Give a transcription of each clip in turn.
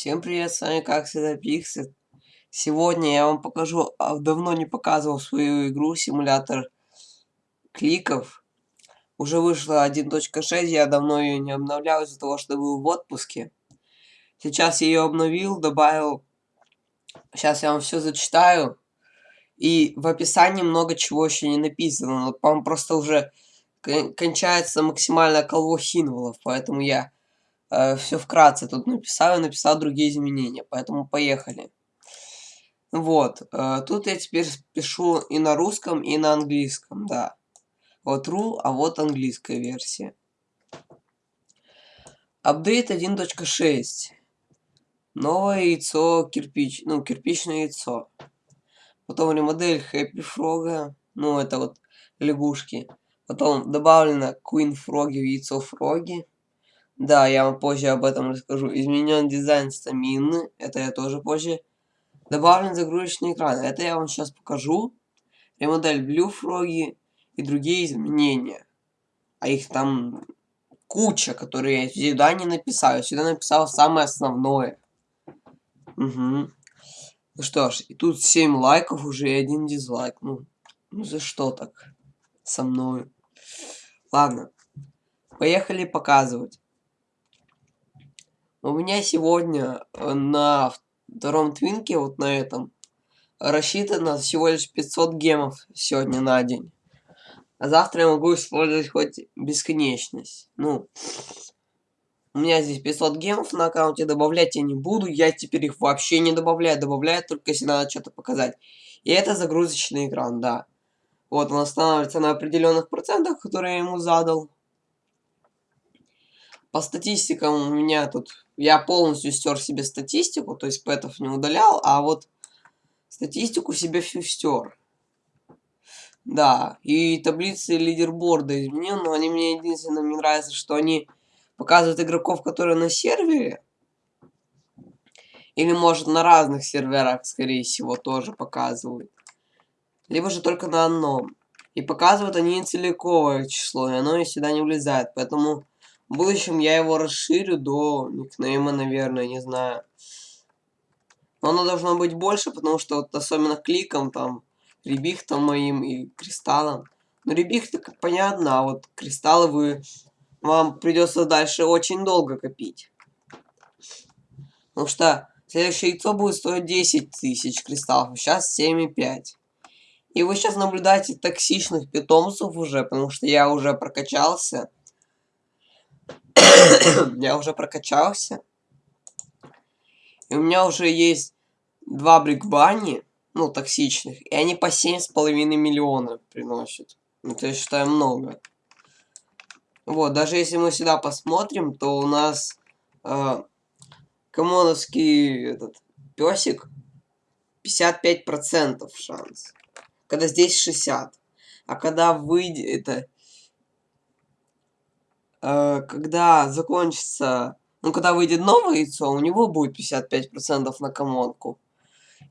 Всем привет, с вами как всегда Пиксет. Сегодня я вам покажу, а, давно не показывал свою игру, симулятор кликов. Уже вышла 1.6, я давно ее не обновлял из-за того, что был в отпуске. Сейчас я ее обновил, добавил... Сейчас я вам все зачитаю. И в описании много чего еще не написано. Но, по просто уже кончается максимальное колво символов, поэтому я э, все вкратце тут написал и написал другие изменения, поэтому поехали. Вот, э, тут я теперь пишу и на русском, и на английском, да. Вот ру, а вот английская версия. Апдейт 1.6. Новое яйцо кирпич, ну, кирпичное яйцо. Потом ремодель Happy Frog, ну, это вот лягушки. Потом добавлено Queen Frog в яйцо Фроги. Да, я вам позже об этом расскажу. Изменен дизайн стамины. Это я тоже позже. Добавлен загрузочный экран. Это я вам сейчас покажу. Ремодель Blue Froggy и другие изменения. А их там куча, которые я сюда не написал. Я сюда написал самое основное. Угу. Ну что ж, и тут 7 лайков уже и один дизлайк. Ну, ну за что так со мной? Ладно. Поехали показывать. У меня сегодня э, на втором твинке, вот на этом, рассчитано всего лишь 500 гемов сегодня на день. А завтра я могу использовать хоть бесконечность. Ну, у меня здесь 500 гемов на аккаунте, добавлять я не буду. Я теперь их вообще не добавляю. Добавляю только если надо что-то показать. И это загрузочный экран, да. Вот он останавливается на определенных процентах, которые я ему задал. По статистикам у меня тут... Я полностью стер себе статистику, то есть пэтов не удалял, а вот статистику себе всю стер. Да, и таблицы лидерборда изменил, но они мне единственное не нравятся, что они показывают игроков, которые на сервере. Или может на разных серверах, скорее всего, тоже показывают. Либо же только на одном. И показывают они целиковое число, и оно сюда не влезает. Поэтому в будущем я его расширю до никнейма, наверное, не знаю. Но оно должно быть больше, потому что вот особенно кликом там, ребихтом моим и кристаллом. Ну, ребихты, как понятно, а вот кристаллы вы... Вам придется дальше очень долго копить. Потому что следующее яйцо будет стоить 10 тысяч кристаллов, сейчас 7,5. И вы сейчас наблюдаете токсичных питомцев уже, потому что я уже прокачался. я уже прокачался. И у меня уже есть два брикбани, ну, токсичных, и они по семь с половиной миллиона приносят. Это я считаю много. Вот, даже если мы сюда посмотрим, то у нас э, комоновский этот песик 55% шанс. Когда здесь 60. А когда выйдет это э, когда закончится, ну, когда выйдет новое яйцо, у него будет 55% на комонку.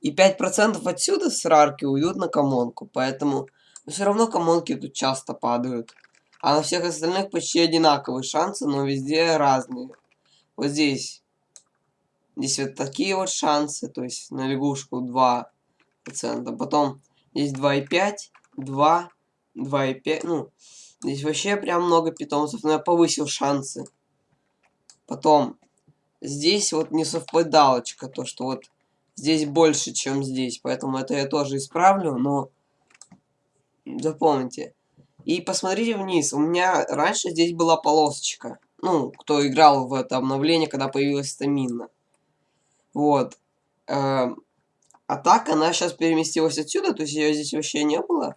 И 5% отсюда с рарки уйдут на комонку, поэтому все равно комонки тут часто падают. А на всех остальных почти одинаковые шансы, но везде разные. Вот здесь. Здесь вот такие вот шансы, то есть на лягушку 2%. Потом здесь 2,5, 2, 2,5, ну, Здесь вообще прям много питомцев, но я повысил шансы. Потом, здесь вот не совпадалочка, то что вот здесь больше, чем здесь. Поэтому это я тоже исправлю, но запомните. И посмотрите вниз. У меня раньше здесь была полосочка. Ну, кто играл в это обновление, когда появилась стамина. Вот. Эм, а так она сейчас переместилась отсюда, то есть ее здесь вообще не было.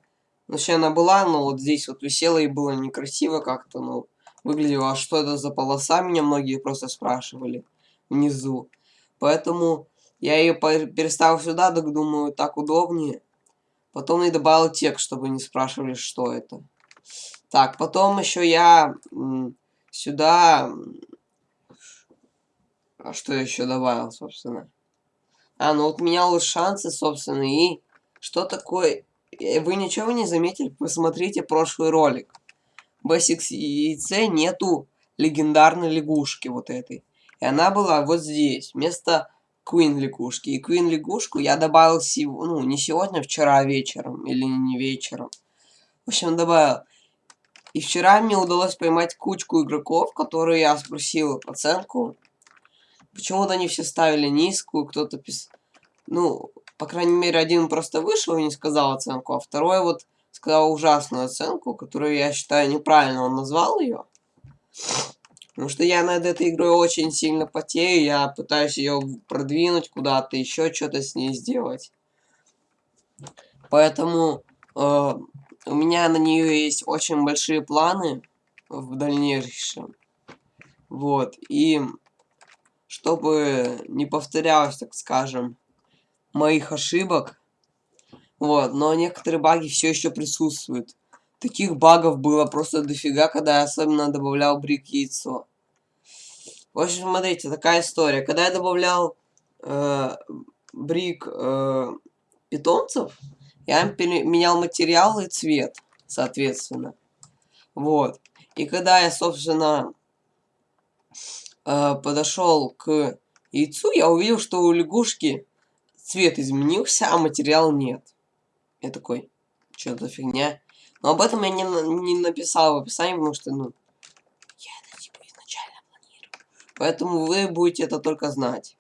Вообще она была, но вот здесь вот висела и было некрасиво как-то, ну, выглядело, а что это за полоса, меня многие просто спрашивали внизу. Поэтому я ее переставил сюда, так думаю, так удобнее. Потом и добавил текст, чтобы не спрашивали, что это. Так, потом еще я сюда... А что еще добавил, собственно? А, ну вот менял шансы, собственно, и что такое вы ничего не заметили? Посмотрите прошлый ролик. В яйце нету легендарной лягушки вот этой. И она была вот здесь, вместо Queen лягушки. И Queen лягушку я добавил, сего, ну, не сегодня, а вчера вечером. Или не вечером. В общем, добавил. И вчера мне удалось поймать кучку игроков, которые я спросил оценку. Почему-то они все ставили низкую, кто-то писал... Ну, по крайней мере, один просто вышел и не сказал оценку, а второй вот сказал ужасную оценку, которую я считаю неправильно он назвал ее. Потому что я над этой игрой очень сильно потею, я пытаюсь ее продвинуть куда-то, еще что-то с ней сделать. Поэтому э, у меня на нее есть очень большие планы в дальнейшем. Вот, и чтобы не повторялось, так скажем, моих ошибок, вот, но некоторые баги все еще присутствуют. Таких багов было просто дофига, когда я особенно добавлял брик яйцо. В общем, смотрите, такая история. Когда я добавлял э, брик э, питомцев, я менял материал и цвет, соответственно. Вот. И когда я, собственно, э, подошел к яйцу, я увидел, что у лягушки цвет изменился, а материал нет. Я такой, что за фигня? Но об этом я не, не написал в описании, потому что, ну, я это типа изначально планирую. Поэтому вы будете это только знать.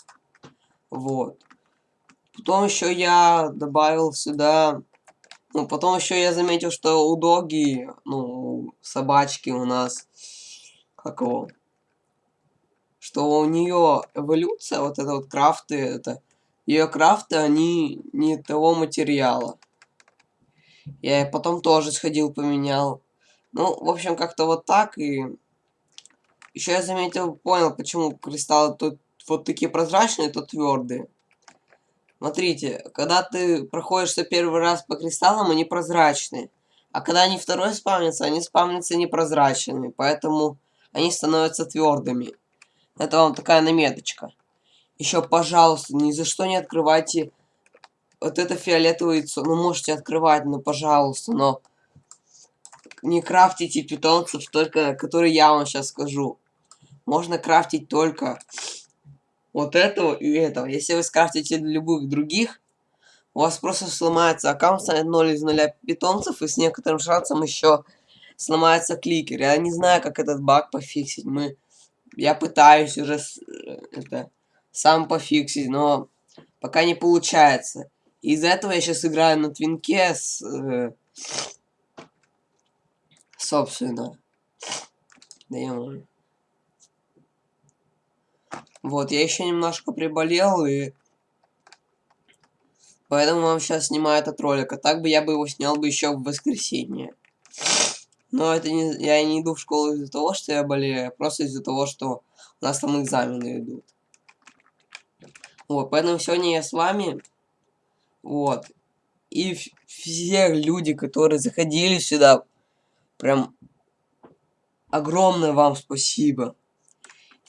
Вот. Потом еще я добавил сюда... Ну, потом еще я заметил, что у доги, ну, собачки у нас, как его, что у нее эволюция, вот это вот крафты, это, ее крафты, они не того материала. Я потом тоже сходил, поменял. Ну, в общем, как-то вот так. И еще я заметил, понял, почему кристаллы тут вот такие прозрачные, то твердые. Смотрите, когда ты проходишься первый раз по кристаллам, они прозрачные. А когда они второй спавнятся, они спавнятся непрозрачными. Поэтому они становятся твердыми. Это вам такая наметочка. Еще, пожалуйста, ни за что не открывайте вот это фиолетовое яйцо. Ну, можете открывать, ну, пожалуйста, но не крафтите питомцев, только которые я вам сейчас скажу. Можно крафтить только вот этого и этого. Если вы скрафтите любых других, у вас просто сломается аккаунт, станет 0 из 0 питомцев, и с некоторым шансом еще сломается кликер. Я не знаю, как этот баг пофиксить. Мы... Я пытаюсь уже э, это сам пофиксить, но пока не получается. Из-за этого я сейчас играю на твинке с... Э, собственно. Да я могу. Вот, я еще немножко приболел, и... Поэтому вам сейчас снимаю этот ролик. А так бы я бы его снял бы еще в воскресенье. Но это не... Я не иду в школу из-за того, что я болею, а просто из-за того, что у нас там экзамены идут. Вот, поэтому сегодня я с вами вот. И все люди, которые заходили сюда, прям огромное вам спасибо.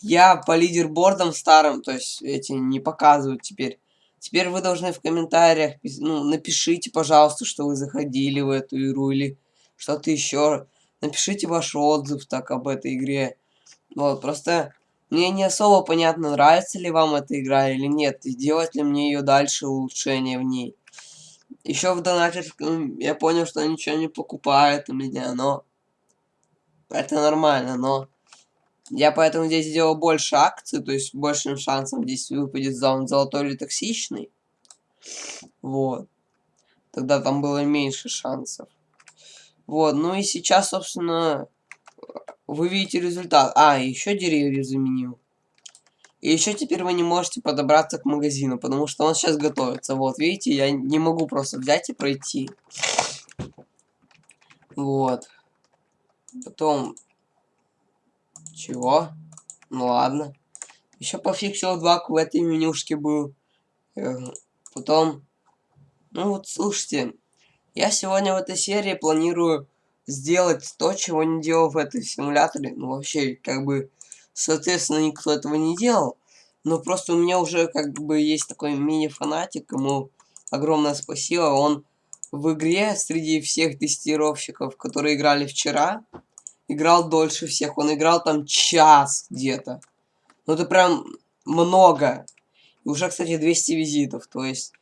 Я по лидербордам старым, то есть эти не показывают теперь. Теперь вы должны в комментариях, ну, напишите, пожалуйста, что вы заходили в эту игру или что-то еще. Напишите ваш отзыв так об этой игре. Вот, просто мне не особо понятно, нравится ли вам эта игра или нет, и делать ли мне ее дальше улучшение в ней. Еще в донатчиком я понял, что ничего не покупает у меня, но это нормально, но я поэтому здесь сделал больше акций, то есть большим шансом здесь выпадет зон золотой или токсичный. Вот. Тогда там было меньше шансов. Вот, ну и сейчас, собственно, вы видите результат. А, еще деревья заменил. И еще теперь вы не можете подобраться к магазину, потому что он сейчас готовится. Вот, видите, я не могу просто взять и пройти. Вот. Потом... Чего? Ну ладно. Еще пофиксил два в этой менюшке был. Потом... Ну вот, слушайте. Я сегодня в этой серии планирую сделать то, чего не делал в этой симуляторе. Ну, вообще, как бы, соответственно, никто этого не делал. Но просто у меня уже, как бы, есть такой мини-фанатик, ему огромное спасибо. Он в игре среди всех тестировщиков, которые играли вчера, играл дольше всех. Он играл там час где-то. Ну это прям много. И уже, кстати, 200 визитов. То есть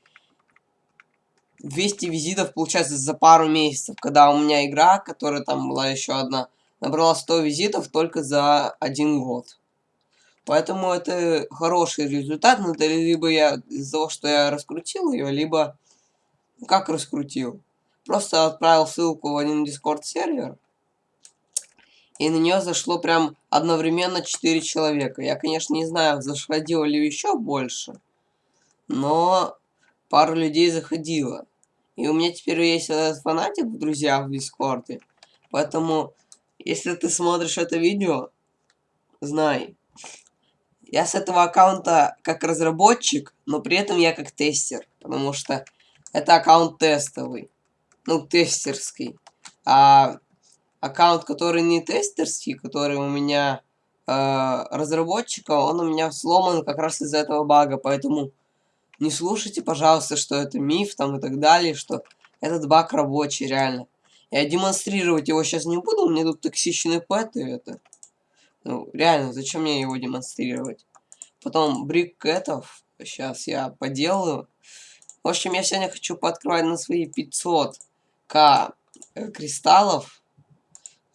200 визитов получается за пару месяцев. Когда у меня игра, которая там была еще одна, набрала 100 визитов только за один год. Поэтому это хороший результат. Но это либо я из-за того, что я раскрутил ее, либо... Как раскрутил? Просто отправил ссылку в один Discord сервер. И на нее зашло прям одновременно 4 человека. Я, конечно, не знаю, заходило ли еще больше. Но пару людей заходило. И у меня теперь есть этот фанатик в друзьях в Дискорде. Поэтому, если ты смотришь это видео, знай. Я с этого аккаунта как разработчик, но при этом я как тестер. Потому что это аккаунт тестовый. Ну, тестерский. А аккаунт, который не тестерский, который у меня э, разработчика, он у меня сломан как раз из-за этого бага. Поэтому не слушайте, пожалуйста, что это миф там и так далее, что этот баг рабочий, реально. Я демонстрировать его сейчас не буду, у меня тут токсичный пэт и это. Ну, реально, зачем мне его демонстрировать? Потом брик кэтов, сейчас я поделаю. В общем, я сегодня хочу пооткрывать на свои 500к э, кристаллов.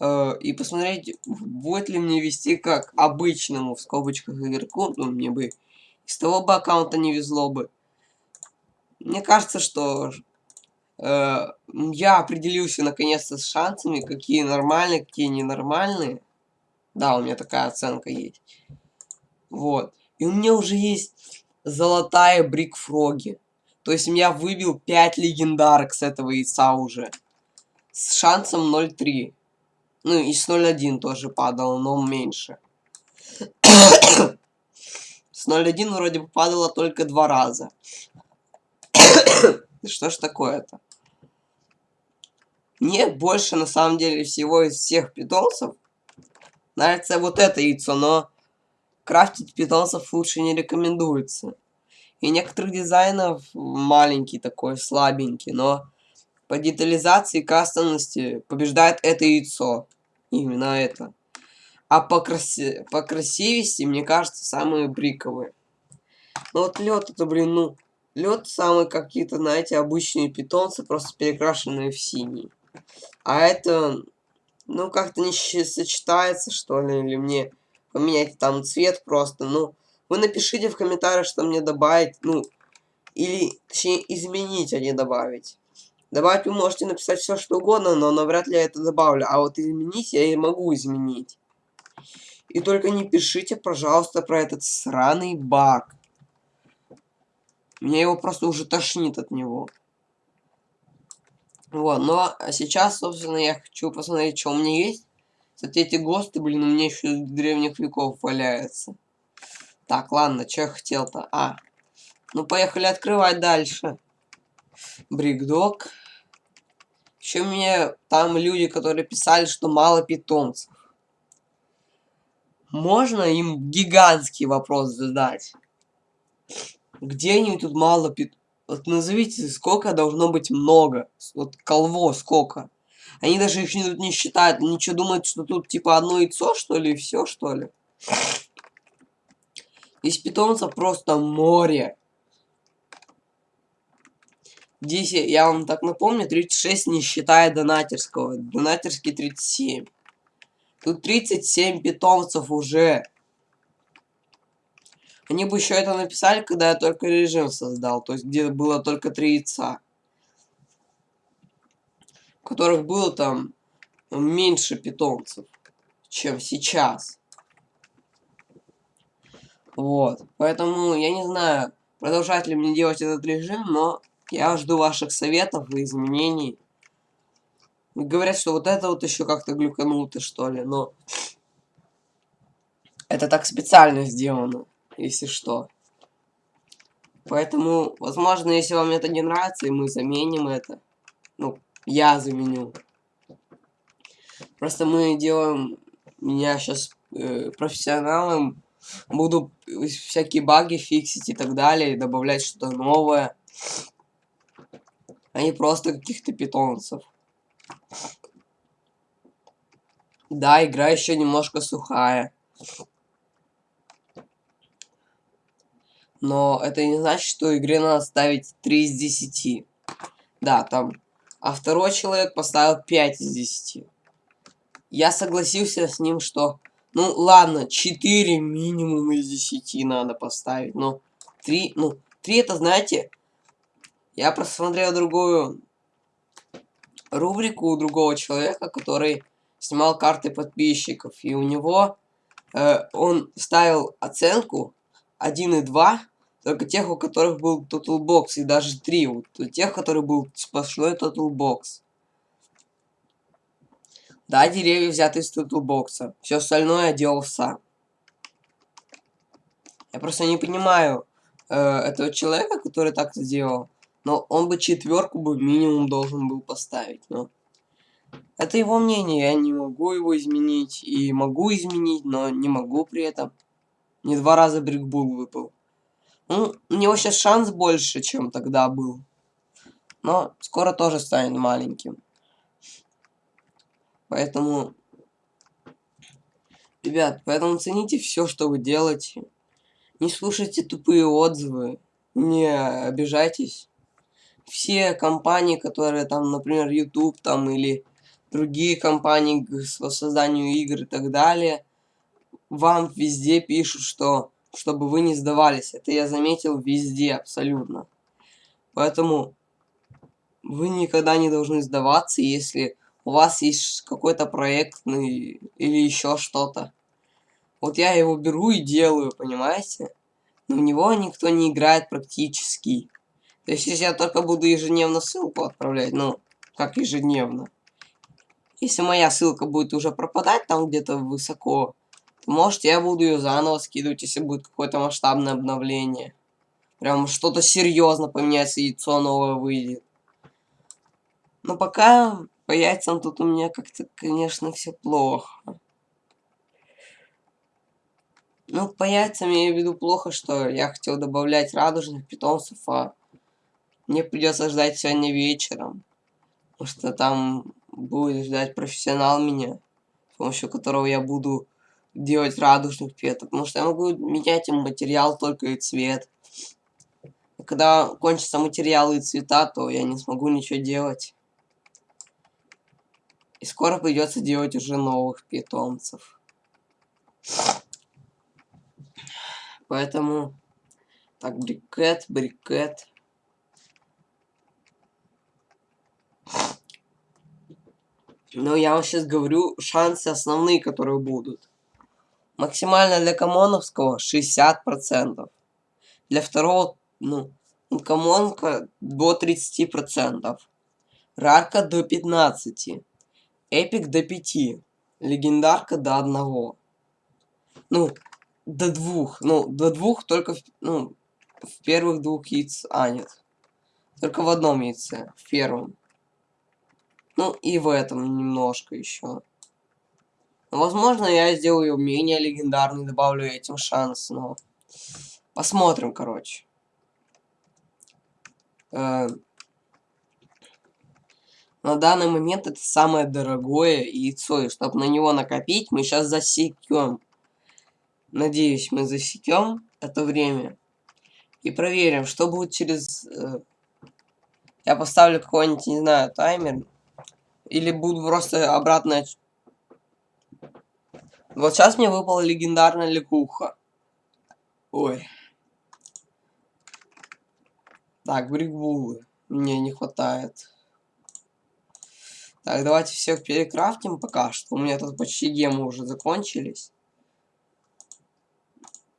Э, и посмотреть, будет ли мне вести как обычному, в скобочках, игроку. Ну, мне бы из того бы аккаунта не везло бы. Мне кажется, что э, я определился наконец-то с шансами, какие нормальные, какие ненормальные. Да, у меня такая оценка есть. Вот. И у меня уже есть золотая брикфроги. То есть я выбил 5 легендарок с этого яйца уже. С шансом 0.3. Ну и с 0.1 тоже падало, но меньше. с 0.1 вроде бы падало только два раза. Что ж такое-то? Мне больше, на самом деле, всего из всех питомцев нравится вот это яйцо, но крафтить питомцев лучше не рекомендуется. И некоторых дизайнов маленький такой, слабенький, но по детализации и кастомности побеждает это яйцо. Именно это. А по, краси по красивости, мне кажется, самые бриковые. Ну вот лед это, блин, ну, Лед самые какие-то, знаете, обычные питомцы, просто перекрашенные в синий. А это, ну, как-то не сочетается, что ли, или мне поменять там цвет просто. Ну, вы напишите в комментариях, что мне добавить, ну, или, точнее, изменить, а не добавить. Добавить вы можете написать все, что угодно, но навряд ли я это добавлю. А вот изменить я и могу изменить. И только не пишите, пожалуйста, про этот сраный баг. Мне его просто уже тошнит от него. Вот, но сейчас, собственно, я хочу посмотреть, что у меня есть. Кстати, эти ГОСТы, блин, у меня еще с древних веков валяются. Так, ладно, что я хотел-то? А, ну поехали открывать дальше. Брикдог. Еще мне там люди, которые писали, что мало питомцев. Можно им гигантский вопрос задать? Где они тут мало пит... Вот назовите, сколько должно быть много. Вот колво сколько. Они даже их тут не считают. Они что, думают, что тут типа одно яйцо, что ли, и все, что ли? Здесь питомцев просто море. Здесь, я вам так напомню, 36 не считая донатерского. Донатерский 37. Тут 37 питомцев уже. Они бы еще это написали, когда я только режим создал, то есть где было только три яйца. У которых было там меньше питомцев, чем сейчас. Вот. Поэтому я не знаю, продолжать ли мне делать этот режим, но я жду ваших советов и изменений. Говорят, что вот это вот еще как-то глюкануто, что ли, но... Это так специально сделано если что. Поэтому, возможно, если вам это не нравится, и мы заменим это. Ну, я заменю. Просто мы делаем меня сейчас э, профессионалом. Буду всякие баги фиксить и так далее, добавлять что-то новое. А не просто каких-то питомцев. Да, игра еще немножко сухая. Но это не значит, что игре надо ставить 3 из 10. Да, там. А второй человек поставил 5 из 10. Я согласился с ним, что... Ну, ладно, 4 минимум из 10 надо поставить. Но 3... Ну, 3 это, знаете... Я просмотрел другую рубрику у другого человека, который снимал карты подписчиков. И у него э, он ставил оценку 1 и 2, только тех, у которых был Total Box, и даже 3, вот, тех, который был сплошной Total Box. Да, деревья взяты из Total Box. Все остальное я делал сам. Я просто не понимаю э, этого человека, который так сделал. Но он бы четверку бы минимум должен был поставить. Но это его мнение, я не могу его изменить. И могу изменить, но не могу при этом. Не два раза брикбул выпал. Ну, у него сейчас шанс больше, чем тогда был. Но скоро тоже станет маленьким. Поэтому... Ребят, поэтому цените все, что вы делаете. Не слушайте тупые отзывы. Не обижайтесь. Все компании, которые там, например, YouTube там или другие компании по созданию игр и так далее, вам везде пишут, что чтобы вы не сдавались. Это я заметил везде абсолютно. Поэтому вы никогда не должны сдаваться, если у вас есть какой-то проект ну, или еще что-то. Вот я его беру и делаю, понимаете? Но в него никто не играет практически. То есть, если я только буду ежедневно ссылку отправлять, ну, как ежедневно. Если моя ссылка будет уже пропадать там где-то высоко, может, я буду ее заново скидывать, если будет какое-то масштабное обновление. Прям что-то серьезно поменяется, яйцо новое выйдет. Но пока по яйцам тут у меня как-то, конечно, все плохо. Ну, по яйцам я имею в виду плохо, что я хотел добавлять радужных питомцев, а мне придется ждать сегодня вечером. Потому что там будет ждать профессионал меня, с помощью которого я буду делать радужных петов, потому что я могу менять им материал только и цвет. И когда кончатся материалы и цвета, то я не смогу ничего делать. И скоро придется делать уже новых питомцев. Поэтому... Так, брикет, брикет. Но я вам сейчас говорю шансы основные, которые будут. Максимально для комоновского 60%. Для второго, ну, комонка до 30%. Рарка до 15%. Эпик до 5%. Легендарка до 1%. Ну, до двух. Ну, до двух только в, ну, в первых двух яиц. А, нет. Только в одном яйце. В первом. Ну, и в этом немножко еще. Возможно, я сделаю менее легендарный, добавлю этим шанс, но... Посмотрим, короче. Э... На данный момент это самое дорогое яйцо, и чтобы на него накопить, мы сейчас засекем. Надеюсь, мы засекем это время. И проверим, что будет через... Э... Я поставлю какой-нибудь, не знаю, таймер. Или буду просто обратно вот сейчас мне выпала легендарная лягуха. Ой. Так, бригбулы. Мне не хватает. Так, давайте всех перекрафтим пока что. У меня тут почти гемы уже закончились.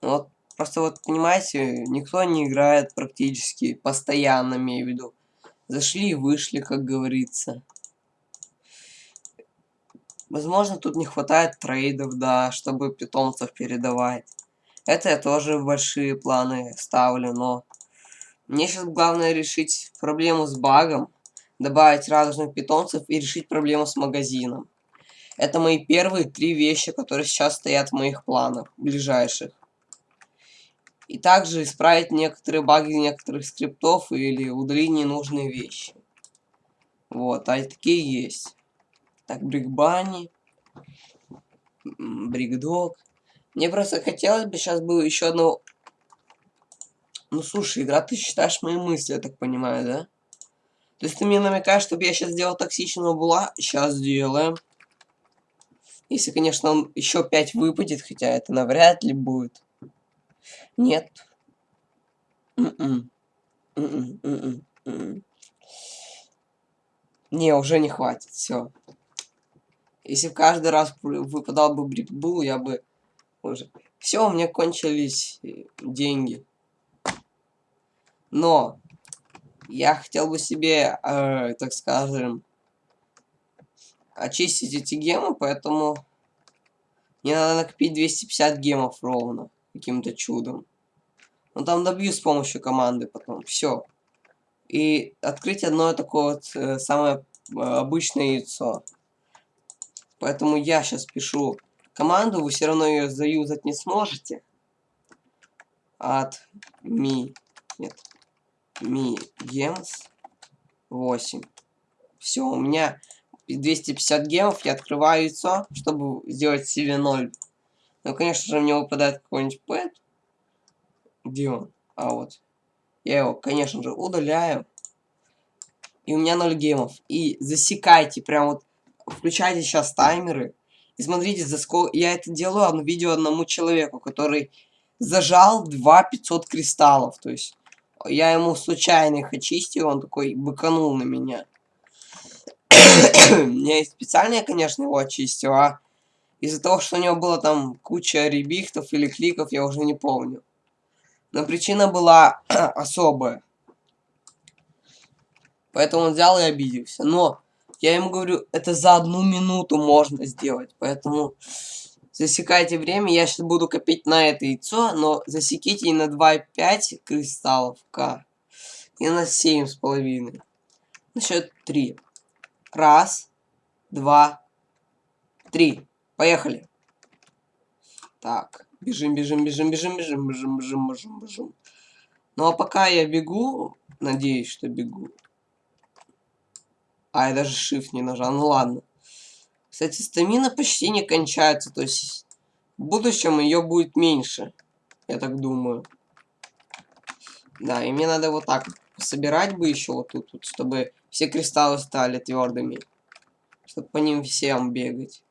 Вот, просто вот, понимаете, никто не играет практически постоянно, имею в виду. Зашли и вышли, как говорится. Возможно, тут не хватает трейдов, да, чтобы питомцев передавать. Это я тоже большие планы ставлю, но... Мне сейчас главное решить проблему с багом, добавить радужных питомцев и решить проблему с магазином. Это мои первые три вещи, которые сейчас стоят в моих планах, ближайших. И также исправить некоторые баги некоторых скриптов или удалить ненужные вещи. Вот, а такие есть. Так, Брикбани. Брикдог. Мне просто хотелось бы сейчас было еще одного Ну слушай, игра, ты считаешь мои мысли, я так понимаю, да? То есть ты мне намекаешь, чтобы я сейчас сделал токсичного була? Сейчас сделаем. Если, конечно, он еще 5 выпадет, хотя это навряд ли будет. Нет. М-м. М-м, м-м, не, уже не хватит, все. Если каждый раз выпадал бы брикбул, я бы уже... Все, у меня кончились э, деньги. Но я хотел бы себе, э, так скажем, очистить эти гемы, поэтому мне надо накопить 250 гемов ровно, каким-то чудом. Но там добью с помощью команды потом. Все. И открыть одно такое вот э, самое э, обычное яйцо. Поэтому я сейчас пишу команду, вы все равно ее заюзать не сможете. От ми... Нет. Ми гемс 8. Все, у меня 250 гемов, я открываю яйцо, чтобы сделать себе 0. Ну, конечно же, мне выпадает какой-нибудь пэт. Где он? А вот. Я его, конечно же, удаляю. И у меня 0 гемов. И засекайте, прям вот, включайте сейчас таймеры. И смотрите, за сколько... Я это делаю одно видео одному человеку, который зажал 2 500 кристаллов. То есть, я ему случайно их очистил, он такой быканул на меня. Я специально, конечно, его очистил, а из-за того, что у него было там куча ребихтов или кликов, я уже не помню. Но причина была особая. Поэтому он взял и обиделся. Но я ему говорю, это за одну минуту можно сделать. Поэтому засекайте время. Я сейчас буду копить на это яйцо, но засеките и на 2,5 кристаллов К. И на 7,5. На счет 3. Раз, два, три. Поехали. Так, бежим, бежим, бежим, бежим, бежим, бежим, бежим, бежим, бежим. Ну а пока я бегу, надеюсь, что бегу. А, я даже shift не нажал, ну ладно. Кстати, стамина почти не кончается, то есть в будущем ее будет меньше. Я так думаю. Да, и мне надо вот так собирать бы еще вот тут, вот, чтобы все кристаллы стали твердыми. Чтобы по ним всем бегать.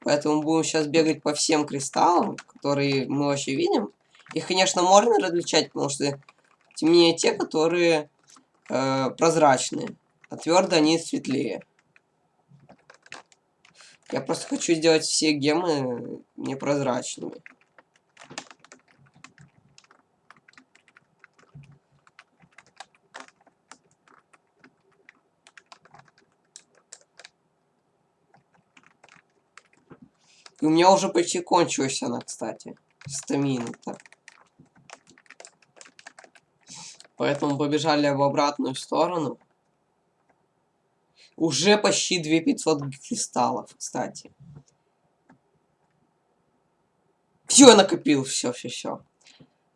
Поэтому будем сейчас бегать по всем кристаллам, которые мы вообще видим. Их, конечно, можно различать, потому что темнее те, которые э, прозрачные. А твердые они светлее. Я просто хочу сделать все гемы непрозрачными. И у меня уже почти кончилась она, кстати. Стамина-то. Поэтому побежали в обратную сторону. Уже почти 2500 кристаллов, кстати. Все, я накопил, все, все, все.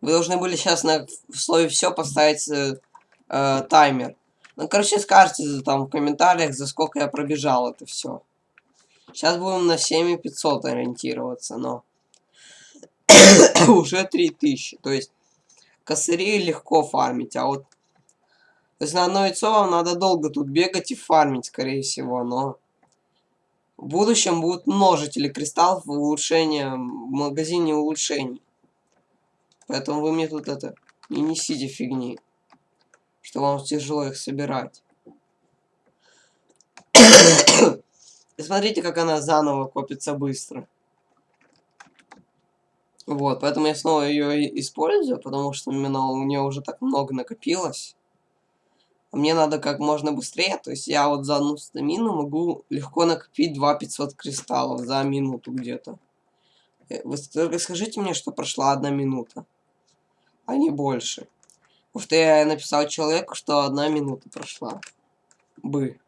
Вы должны были сейчас на в слове все поставить э, э, таймер. Ну, короче, скажите там в комментариях, за сколько я пробежал это все. Сейчас будем на 7500 ориентироваться, но уже 3000. То есть косыри легко фармить, а вот то есть на одно яйцо вам надо долго тут бегать и фармить, скорее всего, но в будущем будут множители кристаллов в улучшение, в магазине улучшений. Поэтому вы мне тут это не несите фигни, что вам тяжело их собирать. И смотрите, как она заново копится быстро. Вот, поэтому я снова ее использую, потому что именно у нее уже так много накопилось. А мне надо как можно быстрее, то есть я вот за одну стамину могу легко накопить 2 500 кристаллов за минуту где-то. Э, вы только скажите мне, что прошла одна минута, а не больше. Потому что я написал человеку, что одна минута прошла. Бы.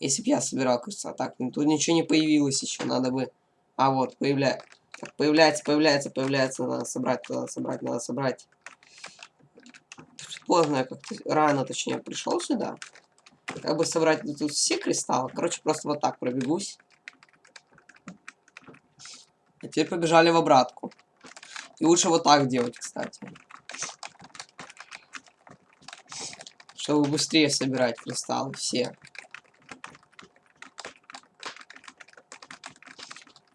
Если бы я собирал кольца. Так, ну тут ничего не появилось еще. Надо бы... А, вот, появляется. Появляется, появляется, появляется. Надо собрать, надо собрать, надо собрать. Поздно я как-то... Рано, точнее, пришел сюда. Как бы собрать тут все кристаллы. Короче, просто вот так пробегусь. А теперь побежали в обратку. И лучше вот так делать, кстати. Чтобы быстрее собирать кристаллы все.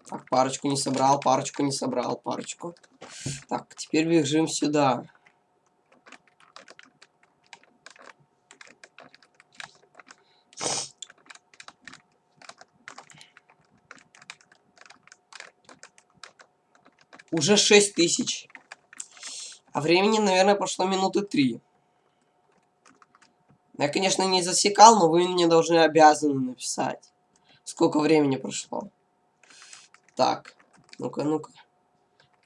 Так, парочку не собрал, парочку не собрал, парочку. Так, теперь бежим сюда. Уже 6 тысяч. А времени, наверное, прошло минуты 3. Я, конечно, не засекал, но вы мне должны обязаны написать, сколько времени прошло. Так, ну-ка, ну-ка.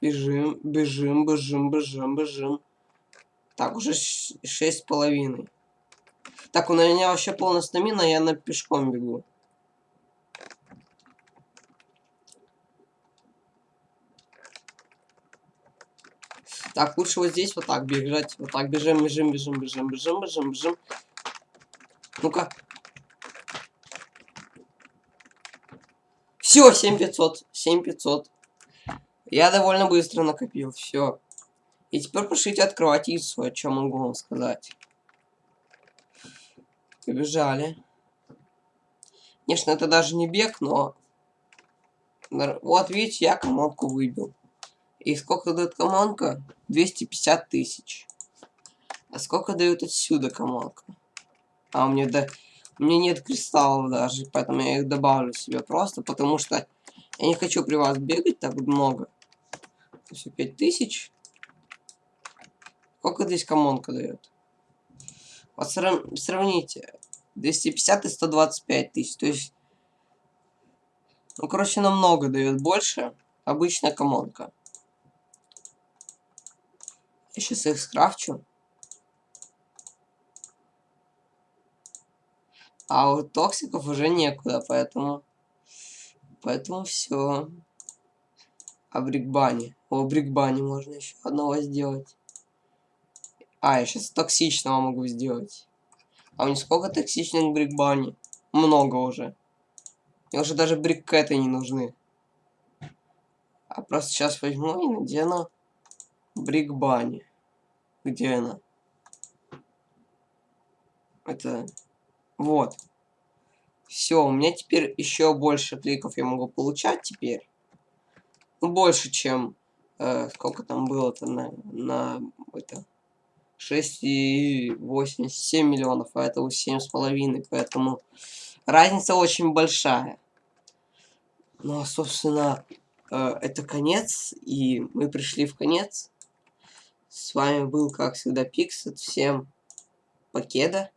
Бежим, бежим, бежим, бежим, бежим. Так, уже шесть с половиной. Так, у меня вообще полная стамина, я на пешком бегу. Так, лучше вот здесь вот так бежать. Вот так бежим, бежим, бежим, бежим, бежим, бежим, бежим. Ну-ка. Все, 7500. 7500. Я довольно быстро накопил. Все. И теперь пошлите открывать яйцо, о чем могу вам сказать. Побежали. Конечно, это даже не бег, но... Вот, видите, я командку выбил. И сколько дает командка? 250 тысяч. А сколько дает отсюда командка? А у меня, да, у меня нет кристаллов даже, поэтому я их добавлю себе просто, потому что я не хочу при вас бегать так много. Все 5000. Сколько здесь комонка дает? Вот сравните. 250 и 125 тысяч. То есть, ну, короче, намного дает больше обычная комонка. Я сейчас их скрафчу. А у токсиков уже некуда, поэтому... Поэтому все. А брикбани. О, брикбани можно еще одного сделать. А, я сейчас токсичного могу сделать. А у них сколько токсичных брикбани? Много уже. Мне уже даже брикеты не нужны. А просто сейчас возьму и надену брикбани. Где она? Это... Вот. Все, у меня теперь еще больше кликов я могу получать теперь. Ну, больше, чем... Э, сколько там было-то на, на... Это... 6,87 миллионов, а это 7,5, поэтому разница очень большая. Ну, а, собственно, э, это конец, и мы пришли в конец. С вами был, как всегда, Пиксет. Всем покеда.